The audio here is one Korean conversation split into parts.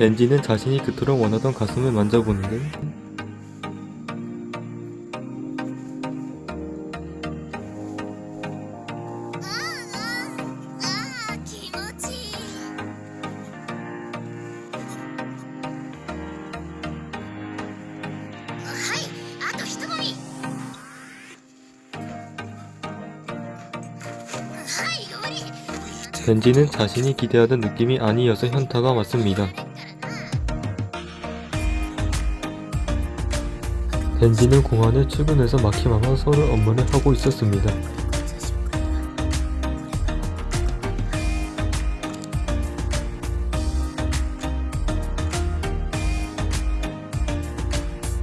겐지는 자신이 그토록 원하던 가슴을 만져보는데 벤지는 자신이 기대하던 느낌이 아니어서 현타가 왔습니다. 덴지는 공항에 출근해서 마키마와 서로 업무를 하고 있었습니다.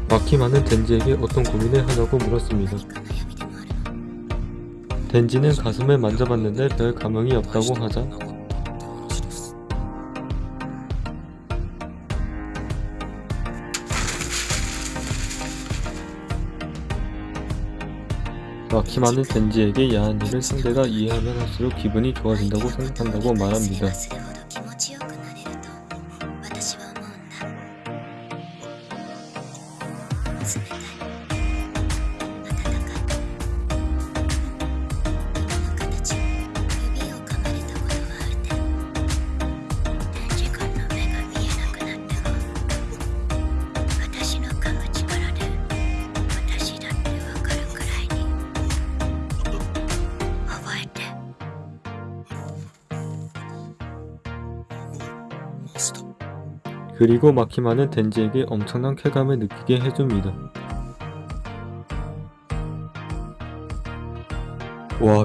마키마는 덴지에게 어떤 고민을 하냐고 물었습니다. 덴지는 가슴을 만져봤는데 별 감흥이 없다고 하자 마키마는 덴지에게 야한 일을 상대가 이해하면 할수록 기분이 좋아진다고 생각한다고 말합니다. 그리고 마키마는 덴지에게 엄청난 쾌감을 느끼게 해줍니다. 와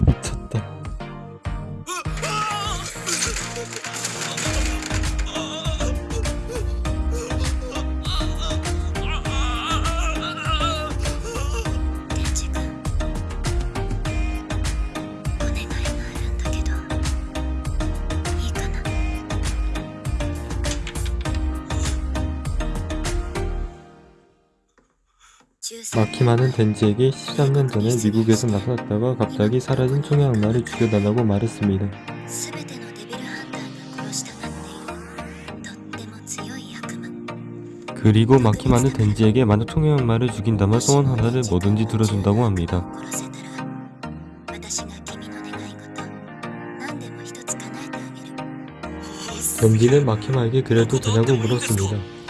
많은 벤지에게 13년 전에 미국에서 나타났다가 갑자기 사라진 총의 악마를 죽여달라고 말했습니다. 그리고 막히 많은 덴지에게 만약 총의 악마를 죽인다면 소원 하나를 뭐든지 들어준다고 합니다. 덴지는 마키마에게 그래도 되냐고 물었습니다.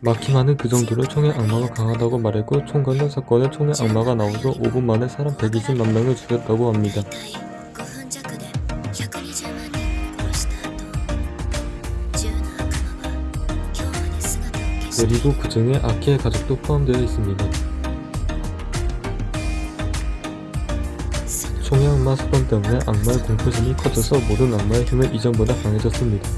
마키마는 그 정도로 총의 악마가 강하다고 말했고 총 관련 사건에 총의 악마가 나오서 5분 만에 사람 120만 명을 죽였다고 합니다. 그리고 그 중에 아키의 가족도 포함되어 있습니다. 총의 악마 사건 때문에 악마의 공포심이 커져서 모든 악마의 힘은 이전보다 강해졌습니다.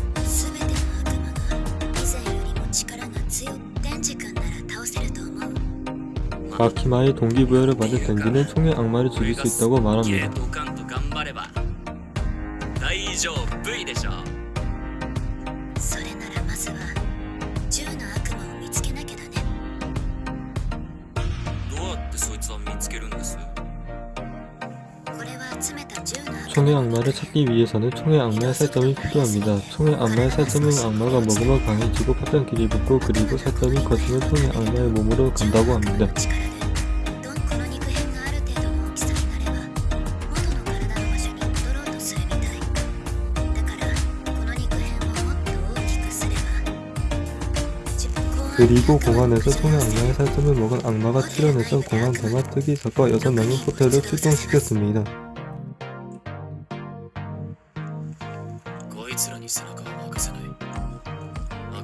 가키마의 동기부여를 받은 덴지는 총의 악마를 죽일 수 있다고 말합니다. 총의 악마를 찾기 위해서는 총의 악마의 살점이 필요합니다. 총의 악마의 살점은 악마가 먹으면 강해지고 파편 길이 붙고 그리고 살점이 거치면 총의 악마의 몸으로 간다고 합니다. 그리고 공항에서 소녀 악마의 살점을 먹은 악마가 출연했던 공항 대마 특이사과 6명의 호텔을 출동시켰습니다.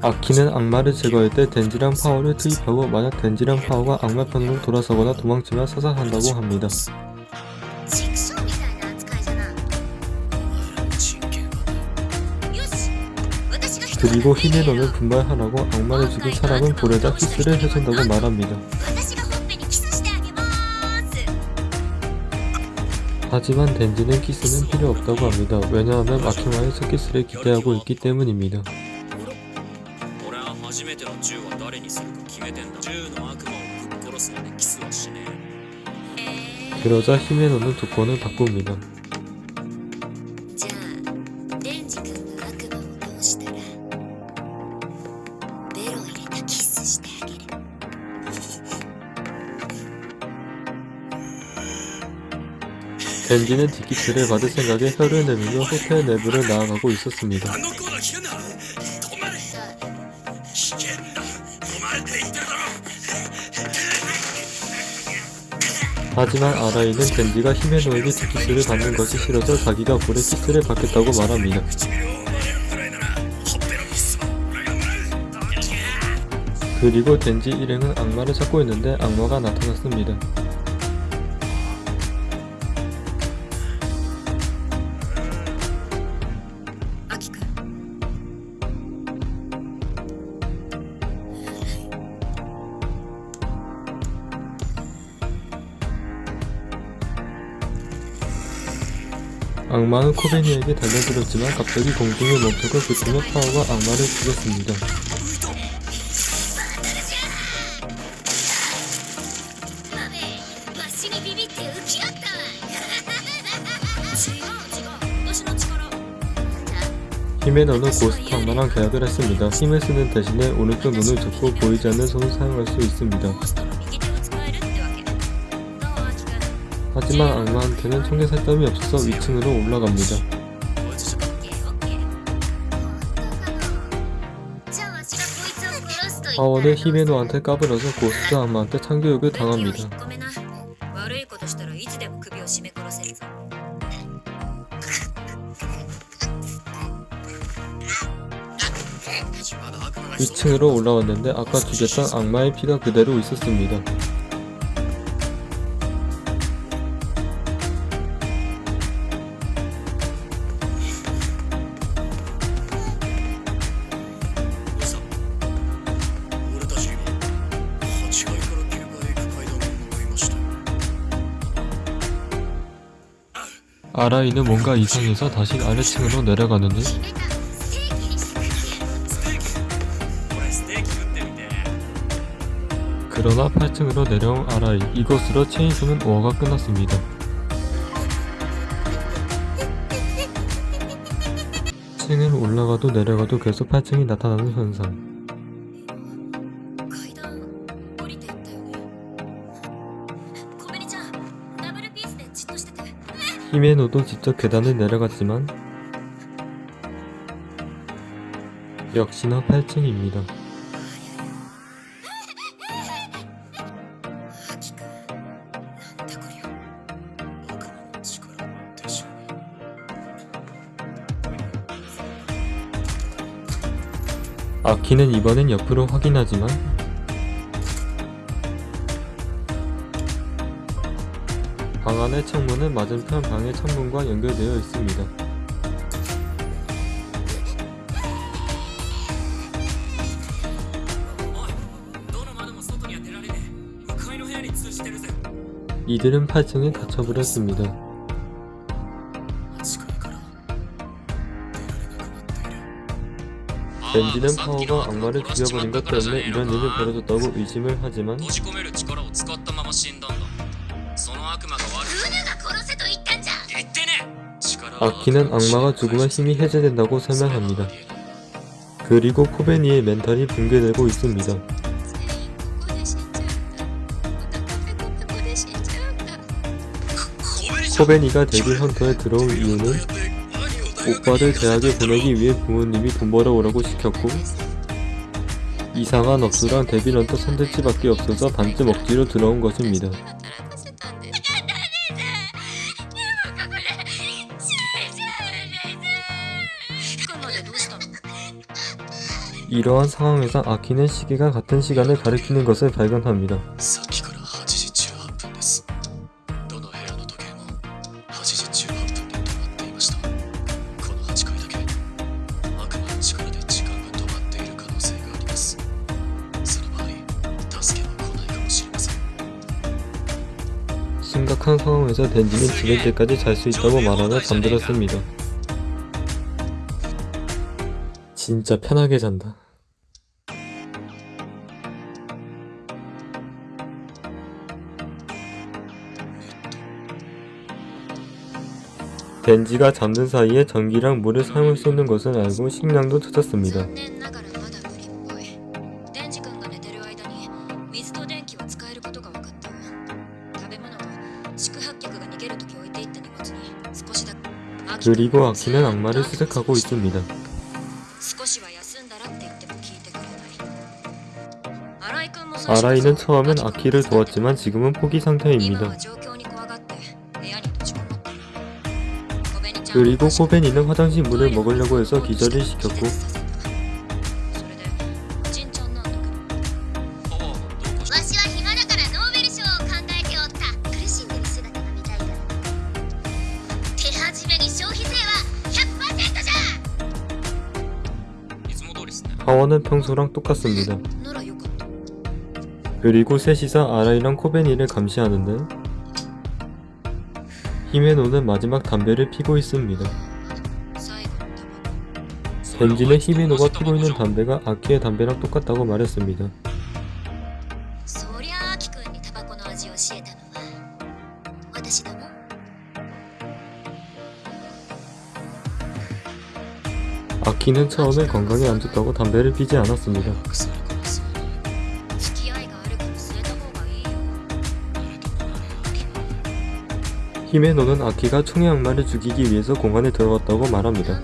아키는 악마를 제거할 때 덴지랑 파워를 투입하고 만약 덴지랑 파워가 악마 편으로 돌아서거나 도망치면 사살한다고 합니다. 그리고 히메로는 분발하라고 악마를 죽인 사람은 볼에다 키스를 해준다고 말합니다. 하지만 덴지는 키스는 필요 없다고 합니다. 왜냐하면 아키마의 스키스를 기대하고 있기 때문입니다. 그러자 히메노는 조건을 바꿉니다. 벤지는 디키트를 받을 생각에 혀를 내밀며 호텔 내부를 나아가고 있었습니다. 하지만 아라이는 벤지가 힘에 놓이게 디키스를 받는 것이 싫어서 자기가 불에 키트를 받겠다고 말합니다. 그리고 덴지 일행은 악마를 찾고 있는데 악마가 나타났습니다. 악마는 코베니에게 달려들었지만 갑자기 공중에 멈춰서 그 소녀파워가 악마를 죽였습니다. 히메너는 고스트 악마랑 계약을 했습니다. 힘을 쓰는 대신에 오른쪽 눈을 접고 보이지 않는 손을 사용할 수 있습니다. 하지만 악마한테는 청계살 땀이 없어서 위층으로 올라갑니다. 하월은 히메노한테 까불어서 고스트 악마한테 참교육을 당합니다. 위층으로 올라왔는데 아까 죽였던 악마의 피가 그대로 있었습니다. 아라이는 뭔가 이상해서 다시 아래층으로 내려가는데 그러나 8층으로 내려온 아라이 이곳으로 체인소는 5화가 끝났습니다. 층은 올라가도 내려가도 계속 8층이 나타나는 현상 히메노도 직접 계단을 내려갔지만 역시나 8층입니다. 아키는 이번엔 옆으로 확인하지만 안의 창문은 맞은편 방의 창문과 연결되어 있습니다. 이들은 8층에 갇혀버렸습니다. 벤지는 파워가 악마를 죽여버린 것 때문에 이런 일이 벌어졌다고 의심을 하지만 악기는 악마가 죽으면 힘이 해제된다고 설명합니다. 그리고 코베니의 멘탈이 붕괴되고 있습니다. 코베니가 데뷔 헌터에 들어온 이유는 오빠를 대학에 보내기 위해 부모님이 돈 벌어오라고 시켰고 이상한 업수랑 데뷔 헌터 선택지밖에 없어서 반쯤 억지로 들어온 것입니다. 이러한 상황에서 아키는 시기가 같은 시간을 가리키는 것을 발견합니다. 심각한 상황에서 덴지는 죽을 때까지 잘 수 있다고 말하며 잠들었습니다. 진짜 편하게 잔다. 벤지가 잠든 사이에 전기랑 물을 사용할 수 있는 것을 알고 식량도 찾았습니다. 그리고 아키는 악마를 수색하고 있습니다. 아라이는 처음엔 아키를 도왔지만 지금은 포기 상태입니다. 그리고 코벤이는 화장실 문을 먹으려고 해서 기절을 시켰고 하원은 평소랑 똑같습니다. 그리고 셋이서 아라이랑 코벤이를 감시하는데 히메노는 마지막 담배를 피고 있습니다. 벤진의 히메노가 피고 있는 담배가 아키의 담배랑 똑같다고 말했습니다. 아키는 처음에 건강에 안 좋다고 담배를 피지 않았습니다. 히메노는 아키가 총의 악마를 죽이기 위해서 공간에 들어갔다고 말합니다.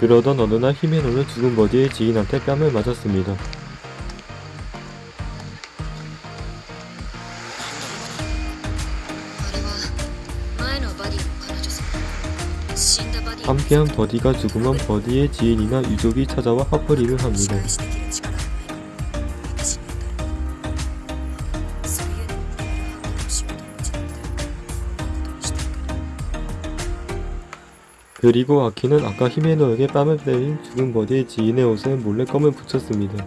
그러던 어느 날 히메노는 죽은 버디의 지인한테 뺨을 맞았습니다. 피한 버디가 죽으면 버디의 지인이나 유족이 찾아와 화풀이를 합니다. 그리고 아키는 아까 히메노에게 뺨을 때린 죽은 버디의 지인의 옷에 몰래 껌을 붙였습니다.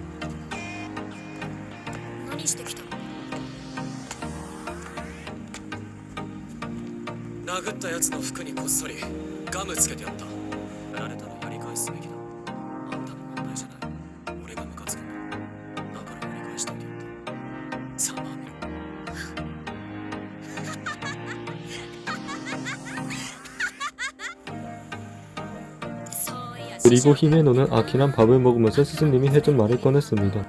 그리고 히메노는 아키랑 밥을 먹으면서 스승님이 해준 말을 꺼냈습니다.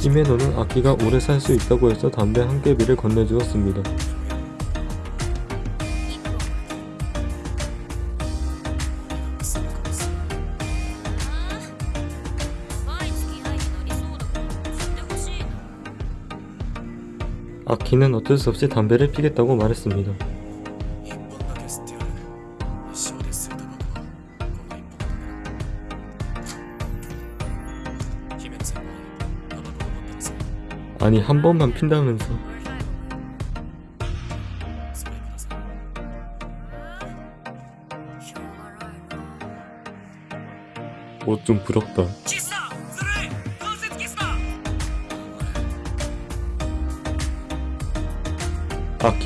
히메노는 아키가 오래 살 수 있다고 해서 담배 한 개비를 건네주었습니다. 기는 어쩔 수 없이 담배를 피겠다고 말했습니다. 아니 한 번만 핀다면서 옷 좀 부럽다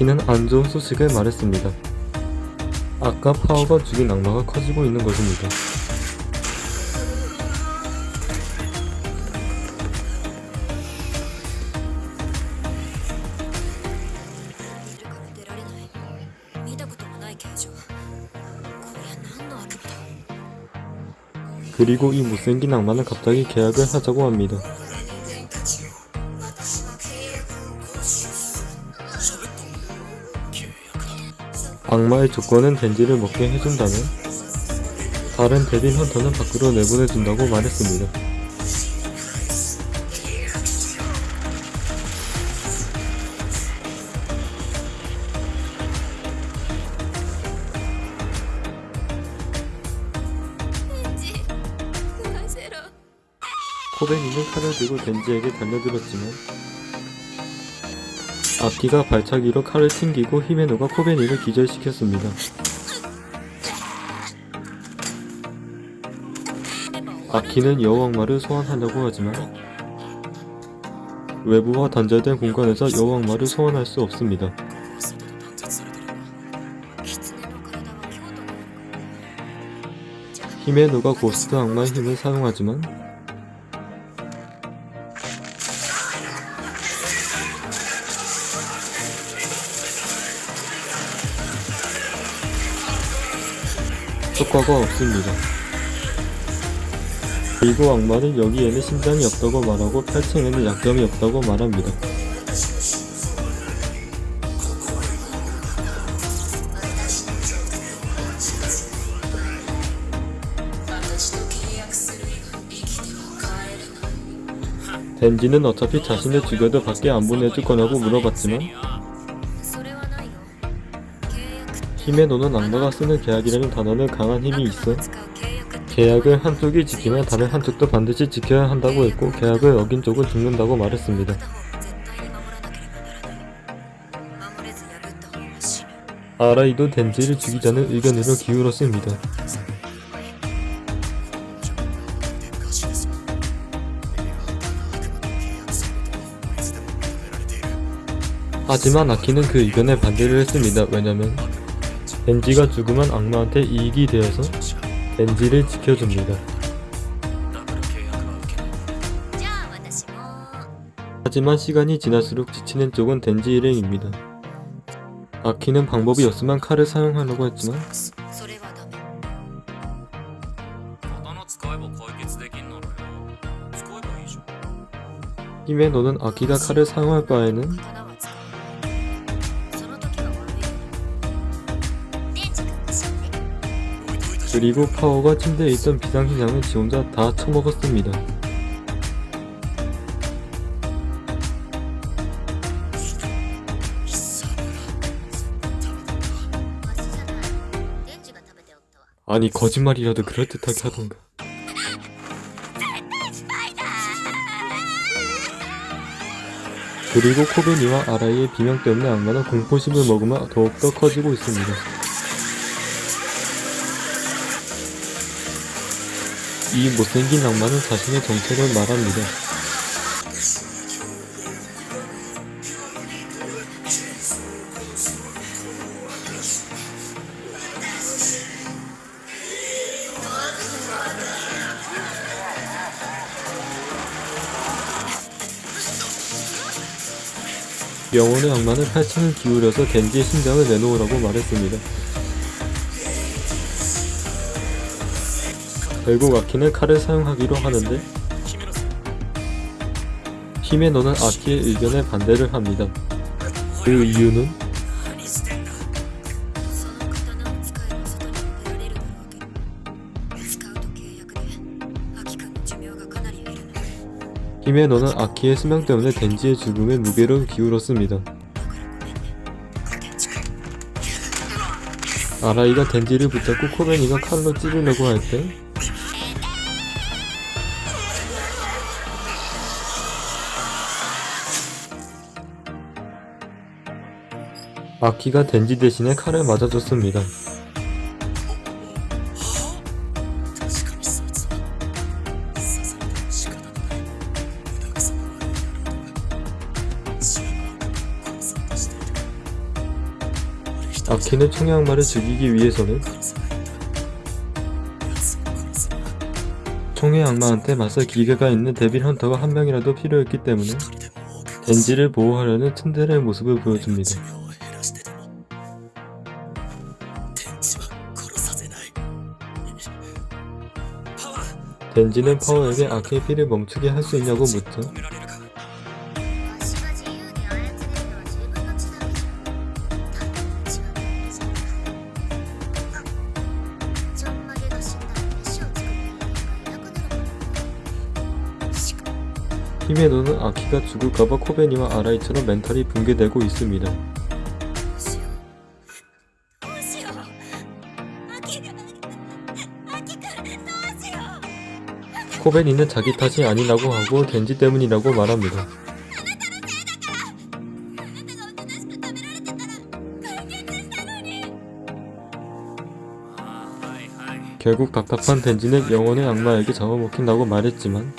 키는 안 좋은 소식을 말했습니다. 아까 파워가 죽인 악마가 커지고 있는 것입니다. 그리고 이 못생긴 악마는 갑자기 계약을 하자고 합니다. 악마의 조건은 덴지를 먹게 해준다면 다른 데빌 헌터는 밖으로 내보내준다고 말했습니다. 코베니는 칼을 들고 덴지에게 달려들었지만 앞뒤가 발차기로 칼을 튕기고 히메노가 코베니를 기절시켰습니다. 아키는 여왕마를 소환하려고 하지만 외부와 단절된 공간에서 여왕마를 소환할 수 없습니다. 히메노가 고스트 악마의 힘을 사용하지만 효과가 없습니다. 그리고 악마는 여기에는 심장이 없다고 말하고 8층에는 약점이 없다고 말합니다. 덴지는 어차피 자신을 죽여도 밖에 안 보내줄 거냐고 물어봤지만 힘의 노는 악마가 쓰는 계약이라는 단어는 강한 힘이 있어 계약을 한쪽 이 지키면 다른 한쪽도 반드시 지켜야 한다고 했고 계약을 어긴 쪽은 죽는다고 말했습니다. 아라이도 덴지를 죽이자는 의견으로 기울었습니다. 하지만 아키는 그 의견에 반대를 했습니다. 왜냐면 덴지가 죽으면 악마한테 이익이 되어서 덴지를 지켜줍니다. 하지만 시간이 지날수록 지치는 쪽은 덴지 일행입니다. 아키는 방법이 없으면 칼을 사용하려고 했지만 힘에 너는 아키가 칼을 사용할 바에는 그리고 파워가 침대에 있던 비상식 양을 지 혼자 다 처먹었습니다. 아니 거짓말이라도 그럴듯하게 하던가 그리고 코베니와 아라이의 비명 때문에 악마는 공포심을 먹으면 더욱더 커지고 있습니다. 이 못생긴 악마는 자신의 정체를 말합니다. 영혼의 악마는 팔짱을 기울여서 겐지의 심장을 내놓으라고 말했습니다. 결국 아키는 칼을 사용하기로 하는데 히메노는 아키의 의견에 반대를 합니다. 그 이유는 히메노는 아키의 수명 때문에 덴지의 죽음에 무게를 기울었습니다. 아라이가 덴지를 붙잡고 코베니가 칼로 찌르려고 할 때 아키가 덴지 대신에 칼을 맞아줬습니다. 아키는 청양마를 죽이기 위해서는 총의 악마한테 맞설 기계가 있는 데빌 헌터가 한 명이라도 필요했기 때문에 덴지를 보호하려는 츤데레의 모습을 보여줍니다. 덴지는 파워에게 아케피를 멈추게 할 수 있냐고 묻자 히메노는 아키가 죽을까봐 코베니와 아라이처럼 멘탈이 붕괴되고 있습니다. 코베니는 자기 탓이 아니라고 하고 겐지 때문이라고 말합니다. 결국 답답한 덴지는 영혼의 악마에게 잡아먹힌다고 말했지만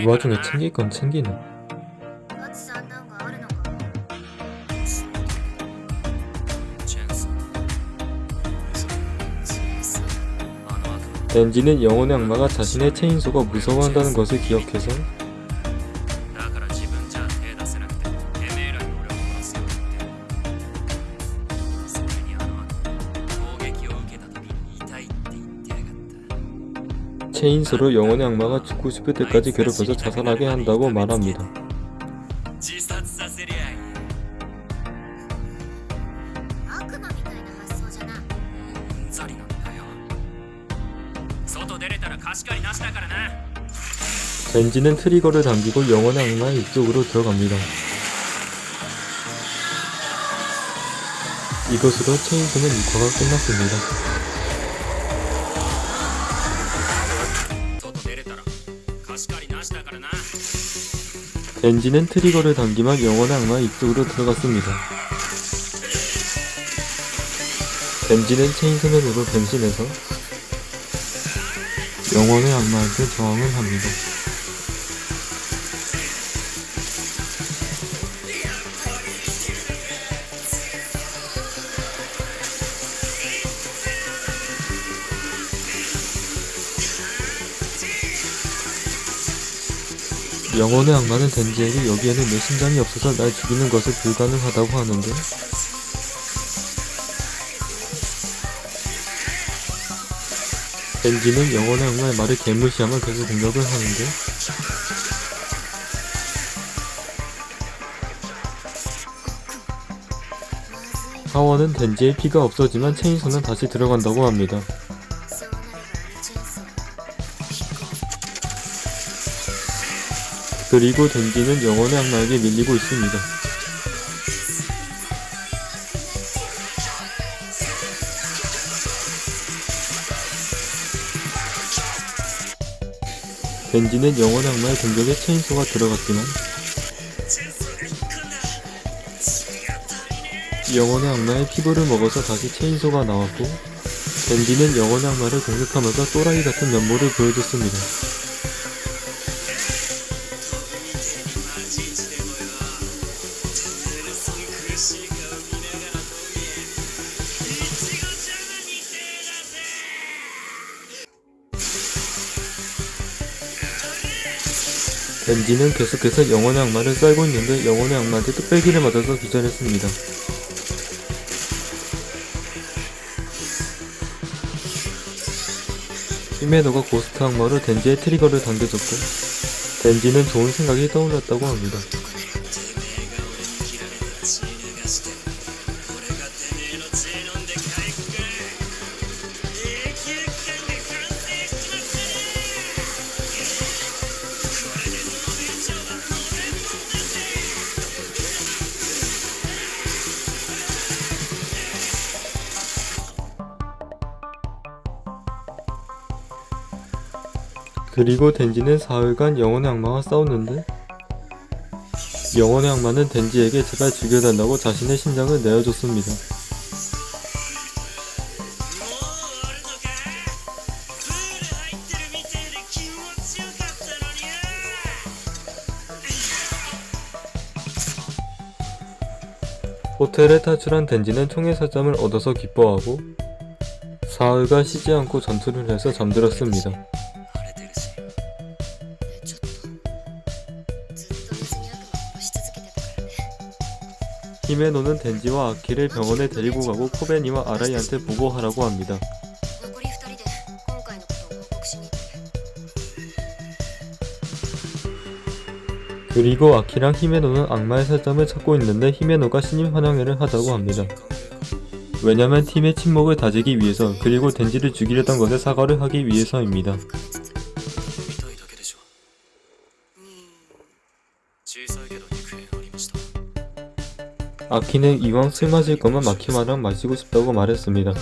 이 와중에 챙길 건 챙기는 렌지는 영혼의 악마가 자신의 체인소가 무서워한다는 것을 기억해서 체인소를 영혼의 악마가 죽고 싶을 때까지 괴롭혀서 자살하게 한다고 말합니다. 엔진은 트리거를 당기고 영원의 악마의 입쪽으로 들어갑니다. 이것으로 체인소는 6화가 끝났습니다. 엔진은 트리거를 당기면 영원의 악마의 입쪽으로 들어갔습니다. 엔진은 체인소맨으로 변신해서 영원의 악마한테 저항을 합니다. 영혼의 악마는 덴지에게 여기에는 내 심장이 없어서 날 죽이는 것을 불가능하다고 하는데 덴지는 영혼의 악마의 말을 개무시하며 계속 공격을 하는데 하원은 덴지의 피가 없어지만 체인소는 다시 들어간다고 합니다. 그리고 덴지는 영혼의 악마에게 밀리고 있습니다. 덴지는 영혼의 악마의 공격에 체인소가 들어갔지만 영혼의 악마의 피부를 먹어서 다시 체인소가 나왔고 덴지는 영혼의 악마를 공격하면서 또라이 같은 면모를 보여줬습니다. 덴지는 계속해서 영혼의 악마를 썰고 있는데 영혼의 악마한테 뚝배기를 맞아서 기절했습니다. 히메노가 고스트 악마로 덴지의 트리거를 당겨줬고 덴지는 좋은 생각이 떠올랐다고 합니다. 그리고 덴지는 사흘간 영혼의 악마와 싸웠는데 영혼의 악마는 덴지에게 제발 죽여달라고 자신의 심장을 내어줬습니다. 호텔에 탈출한 덴지는 총의 살점을 얻어서 기뻐하고 사흘간 쉬지 않고 전투를 해서 잠들었습니다. 히메노는 덴지와 아키를 병원에 데리고 가고 코베니와 아라이한테 보고하라고 합니다. 그리고 아키랑 히메노는 악마의 살점을 찾고 있는데 히메노가 신입 환영회를 하자고 합니다. 왜냐면 팀의 침묵을 다지기 위해서 그리고 덴지를 죽이려던 것에 사과를 하기 위해서입니다. 아키는 이왕 술 마실 거면 마키마랑 마시고 싶다고 말했습니다.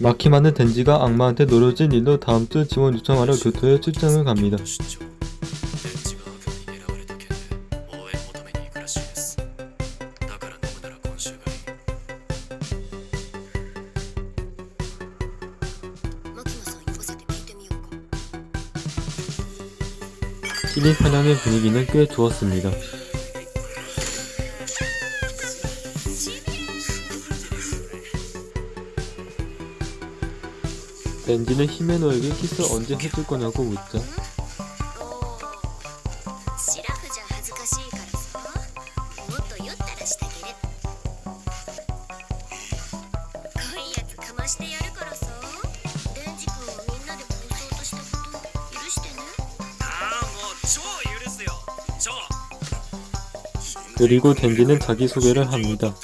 마키마는 덴지가 악마한테 노려진 일로 다음주 지원 요청하러 교토에 출장을 갑니다. 시린 사냥의 분위기는 꽤 좋았습니다. 렌지는 히메노에게 키스 언제 해줄 거냐고 묻자. 그리고 덴지는 자기소개를 합니다.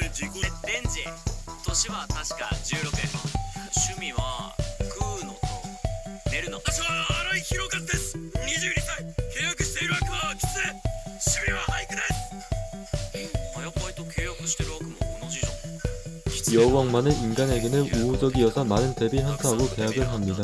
여왕만은 인간에게는 우호적이어서 많은 대비 현타하고 계약을 합니다.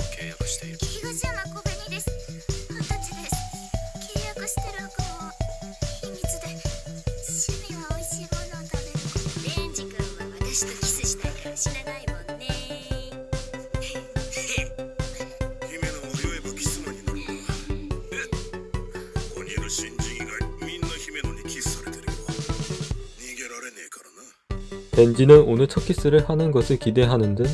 민지는 오늘 첫 키스를 하는 것을 기대하는 듯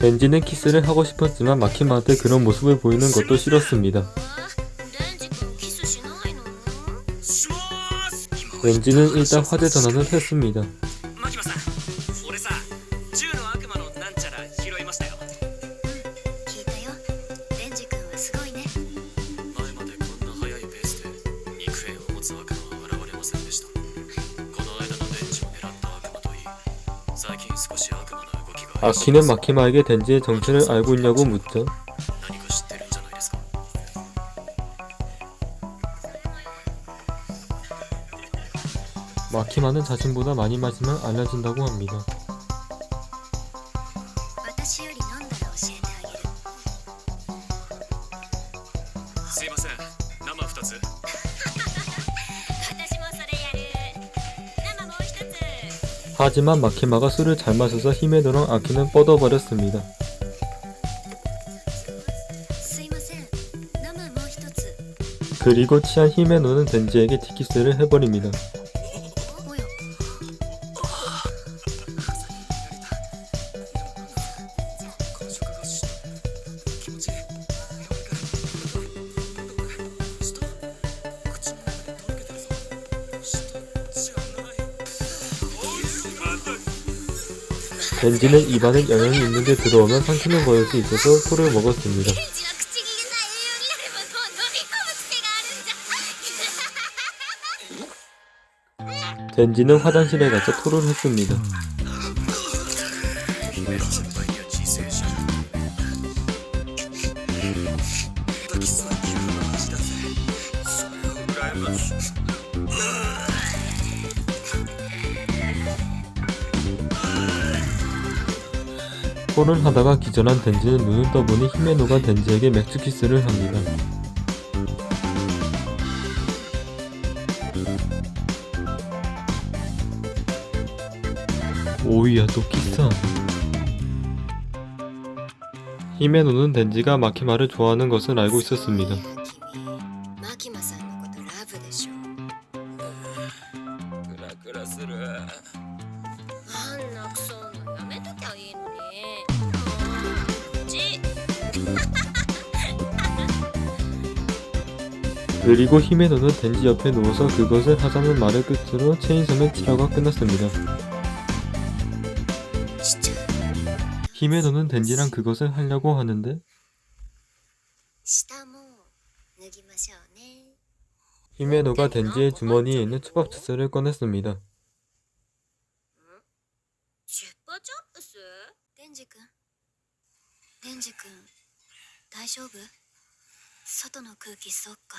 렌지는 키스를 하고 싶었지만 마키마한테 그런 모습을 보이는 것도 싫었습니다. 렌지는 일단 화제 전환을 했습니다. 아키는 마키마에게 덴지의 정체를 알고 있냐고 묻죠. 마키마는 자신보다 많이 마시면 알려진다고 합니다. 하지만 마키마가 술을 잘 마셔서 힘에 들어 아키는 뻗어버렸습니다. 그리고 취한 힘에 노는 덴지에게 티키스를 해버립니다. 엔진은 입안에 영향이 있는데 들어오면 삼키는 버릇이 있어서 소를 먹었습니다. 젠지는 화장실에 가서 토를 했습니다. 토를 하다가 기절한 덴지는 눈을 떠보니 히메노가 덴지에게 맥주 키스를 합니다. 오이야 또 키스하네. 히메노는 덴지가 마키마를 좋아하는 것을 알고 있었습니다. 그리고 히메노는 덴지 옆에 누워서 그것을 하자는 말을 끝으로 체인섬의 치료가 끝났습니다. しちゃう 히메노는 덴지랑 그것을 하려고 하는데 下も脱ぎましょうね 히메노가 덴지의 주머니에 있는 초밥 주스를 꺼냈습니다. チュッパチャップスデンジ君デンジ君大丈夫外の空気そっか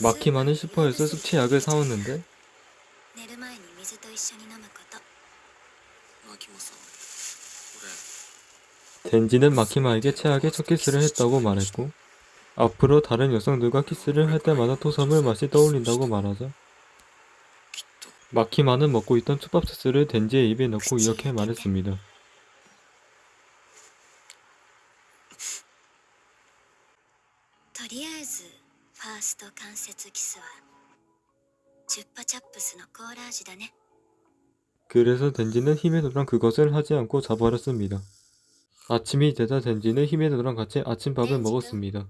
막히만은 슈퍼에서 숙취약을 사왔는데 덴지는 마키마에게 최악의 첫 키스를 했다고 말했고 앞으로 다른 여성들과 키스를 할 때마다 토섬을 맛이 떠올린다고 말하자 마키마는 먹고 있던 초밥 소스를 덴지의 입에 넣고 이렇게 말했습니다. スト関節キスはチュッパチャップスのコーラ味だね 그래서 덴지는 히메노랑 그것을 하지 않고 자버렸습니다. 아침이 되자 덴지는 히메노랑 같이 아침밥을 먹었습니다.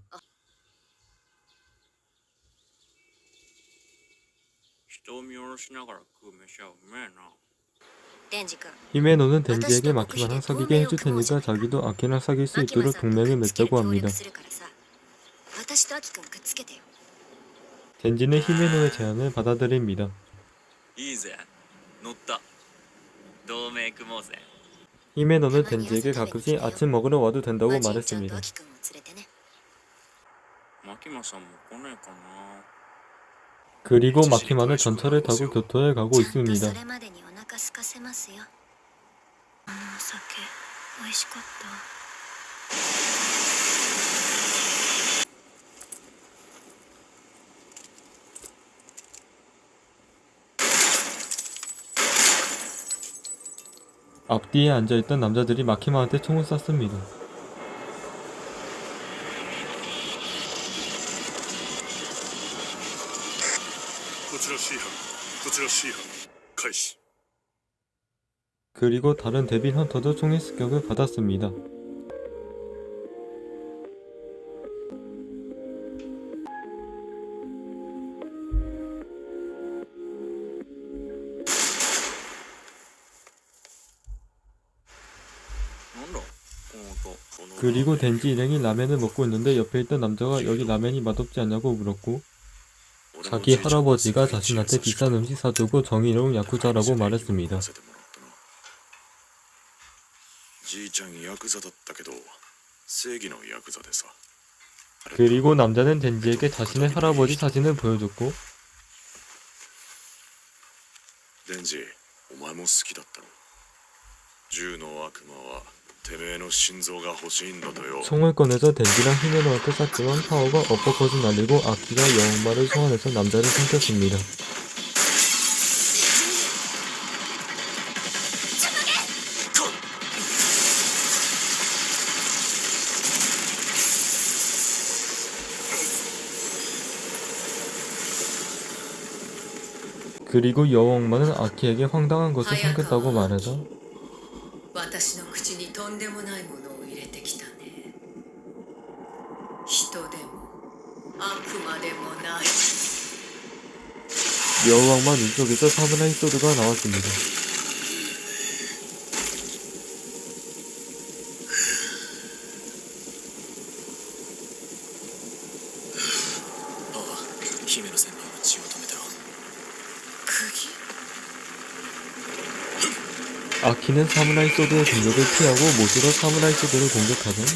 人を見下ろしながら食う飯はうめえなデンジ君 히메노는 덴지에게 마키마랑 사귀게 해줄 테니까 자기도 아키랑 사귈 수 있도록 동맹을 맺자고 합니다. 젠지는 히메노의 제안을 받아들입니다. 히메노는 젠지에게 가끔씩 아침 먹으러 와도 된다고 말했습니다. 그리고 마키마는 전차를 타고 교토에 가고 있습니다. 앞뒤에 앉아있던 남자들이 마키마한테 총을 쐈습니다. 그리고 다른 데빌 헌터도 총의 습격을 받았습니다. 그리고 덴지 일행이 라면을 먹고 있는데 옆에 있던 남자가 여기 라면이 맛없지 않냐고 물었고 자기 할아버지가 자신한테 비싼 음식 사주고 정의로운 야쿠자라고 말했습니다. じいちゃんヤクザだったけど正義のヤクザでさ 그리고 남자는 덴지에게 자신의 할아버지 사진을 보여줬고 デンジお前も好きだったろ銃の悪魔は 총을 꺼내서 댄디랑 히메노한테 쐈지만 파워가 어퍼컷을 날리고 아키가 영마를 소환해서 남자를 삼켰습니다. 그리고 여왕마는 아키에게 황당한 것을 삼켰다고 말해서 とんでもないものを入れてきたね人でも悪魔でもない 여왕마 눈속에서 사무라이 소드가 나왔습니다. 아키는 사무라이 소드의 공격을 피하고 못으로 사무라이 소드를 공격하던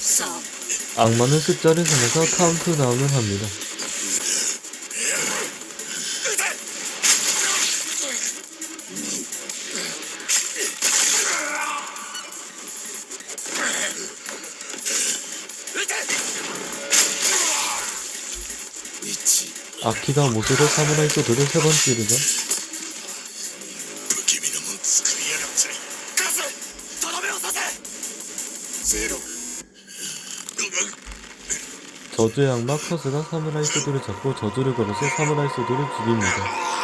さあ 악마는 숫자를 세면서 카운트다운을 합니다. 아키다 모조로 사무라이 소드를 세 번째로죠. 저주의 악마 커스가 사무라이 소드를 잡고 저주를 걸어서 사무라이 소드를 죽입니다.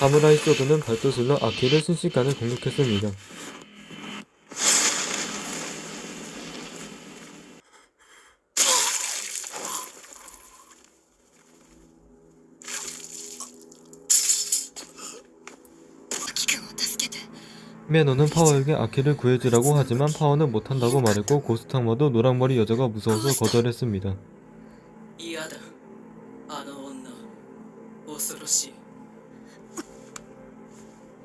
사무라이 소드는 발도슬러 아키를 순식간에 공격했습니다. 메노는 파워에게 아키를 구해주라고 하지만 파워는 못한다고 말했고 고스탕마도 노랑머리 여자가 무서워서 거절했습니다.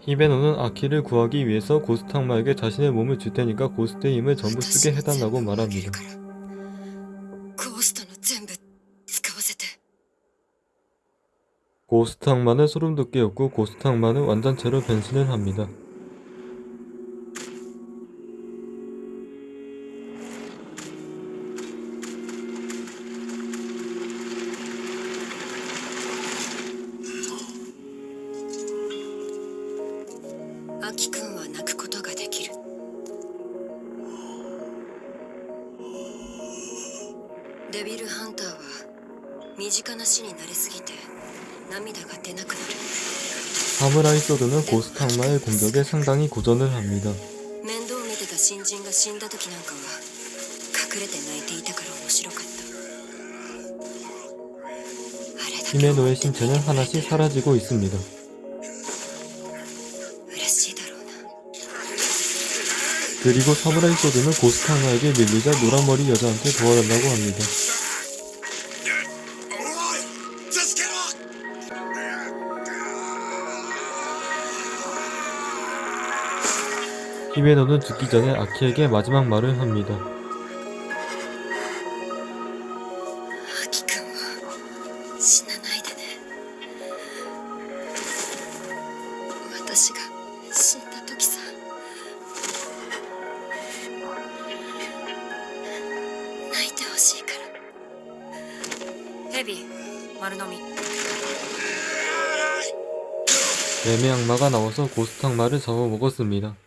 히베노는 아키를 구하기 위해서 고스탕마에게 자신의 몸을 줄 테니까 고스트의 힘을 전부 쓰게 해달라고 말합니다. 고스탕마는 소름돋게였고 고스탕마는 완전체로 변신을 합니다. 에피소드는 고스트 악마의 공격에 상당히 고전을 합니다. 히메노의 신체는 하나씩 사라지고 있습니다. 그리고 사무라이 소드는 고스트 하나에게 밀리자 노란머리 여자한테 도와달라고 합니다. 히메노는 죽기 전에 아키에게 마지막 말을 합니다. 애매 악마가 나와서 고스탕 말을 잡아먹었습니다.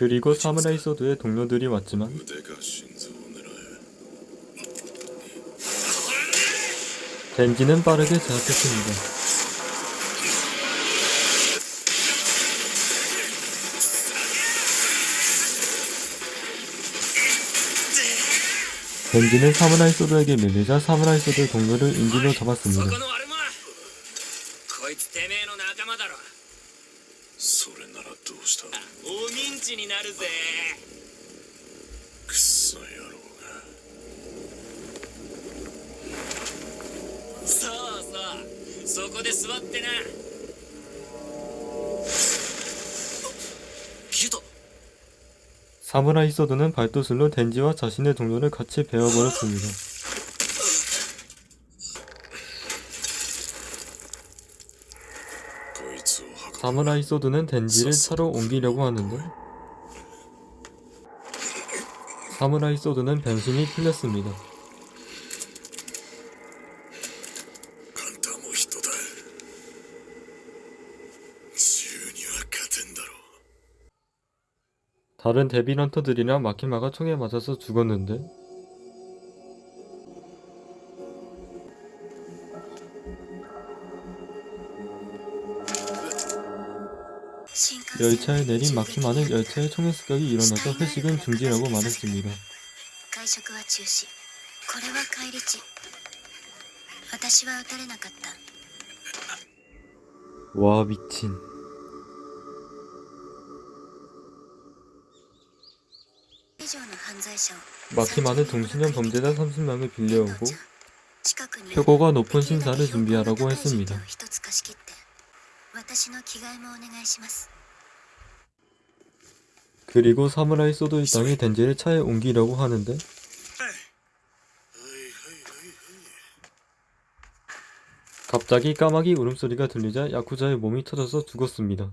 그리고 사무라이 소드의 동료들이 왔지만 덴지는 빠르게 제압했습니다. 벤지는 사무라이 소드에게 밀리자 사무라이 소드의 동료를 인질로 잡았습니다. 사무라이 소드는 발도술로 덴지와 자신의 동료를 같이 베어버렸습니다. 사무라이 소드는 덴지를 차로 옮기려고 하는데 사무라이 소드는 변신이 풀렸습니다. 다른 데빌 헌터들이랑 마키마가 총에 맞아서 죽었는데 열차에 내린 마키마는 열차의 총의 습격이 일어나서 회식은 중지라고 말했습니다. 와 미친 마키마는 동신형 범죄자 30명을 빌려오고 표고가 높은 신사를 준비하라고 했습니다. 그리고 사무라이 소드 일당이 덴젤을 차에 옮기려고 하는데 갑자기 까마귀 울음소리가 들리자 야쿠자의 몸이 터져서 죽었습니다.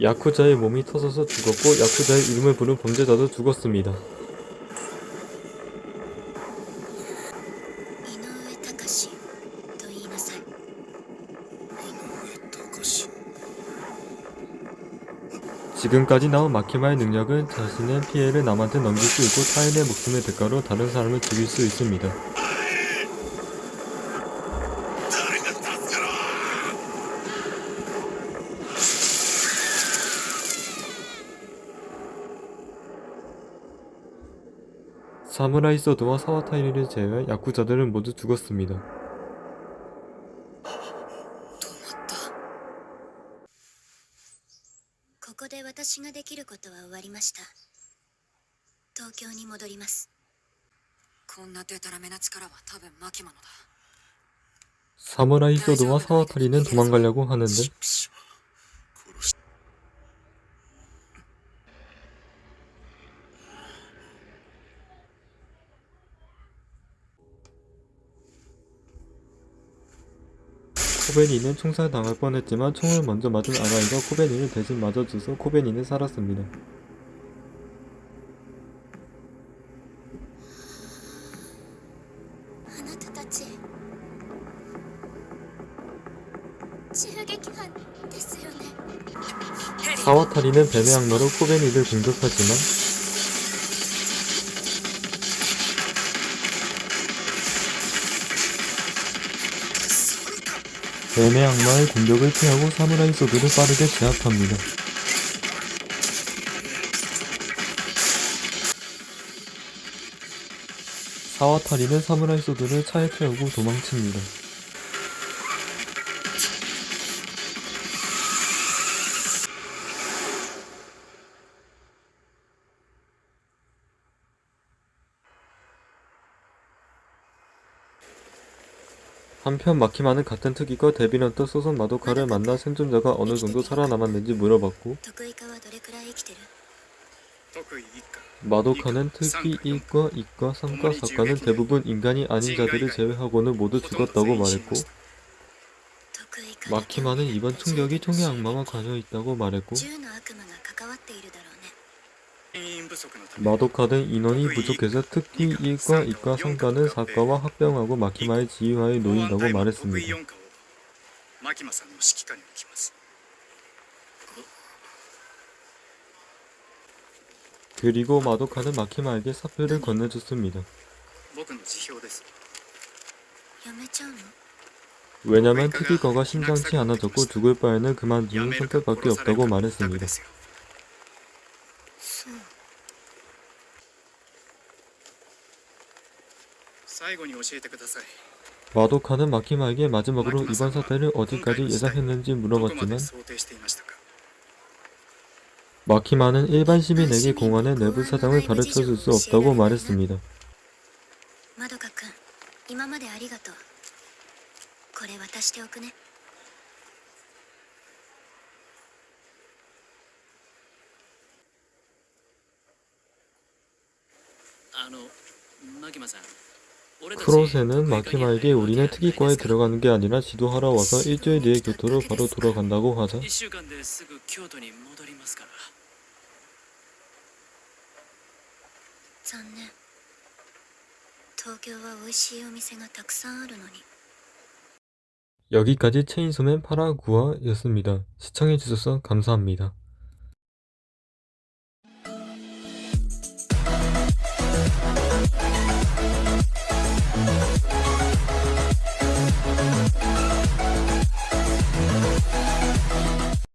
야쿠자의 몸이 터져서 죽었고 야쿠자의 이름을 부른 범죄자도 죽었습니다. 지금까지 나온 마키마의 능력은 자신의 피해를 남한테 넘길 수 있고 타인의 목숨의 대가로 다른 사람을 죽일 수 있습니다. 사무라이 소드와 사와타이리를 제외 야쿠자들은 모두 죽었습니다. 사무라이 소드와 사와타리는 도망가려고 하는데 코베니는 총살당할 뻔했지만 총을 먼저 맞은 아라이가 코베니를 대신 맞아줘서 코베니는 살았습니다. 사와타리는 뱀의 악마로 코베니를 공격하지만 뱀의 악마의 공격을 피하고 사무라이 소드를 빠르게 제압합니다. 사와타리는 사무라이 소드를 차에 태우고 도망칩니다. 한편 마키마는 같은 특기가 데빌런트 소선 마도카를 만나 생존자가 어느 정도 살아남았는지 물어봤고 마도카는 특히 이과, 이과, 삼과, 사과는 대부분 인간이 아닌 자들을 제외하고는 모두 죽었다고 말했고 마키마는 이번 충격이 총의 악마와 관여 있다고 말했고 마도카는 인원이 부족해서 특히 1과 2과 성과는 사과와 합병하고 마키마의 지휘하에 놓인다고 말했습니다. 그리고 마도카는 마키마에게 사표를 건네줬습니다. 왜냐면 특이과가 심상치 않아졌고 죽을 바에는 그만두는 선택밖에 없다고 말했습니다. 마도카는 마키마에게 마지막으로 이번 사태를 어디까지 예상했는지 물어봤지만 마키마는 일반 그 시민에게 공안의 내부 사정을 가르쳐줄 수 없다고 말했습니다. 마키마さん 크로세는 마키마에게 그러니까 우리네 특이과에 들어가는 게 아니라 지도하러 와서 일주일 뒤에 교토로 바로 돌아간다고 하자. 여기까지 체인소맨 파라구아였습니다. 시청해주셔서 감사합니다.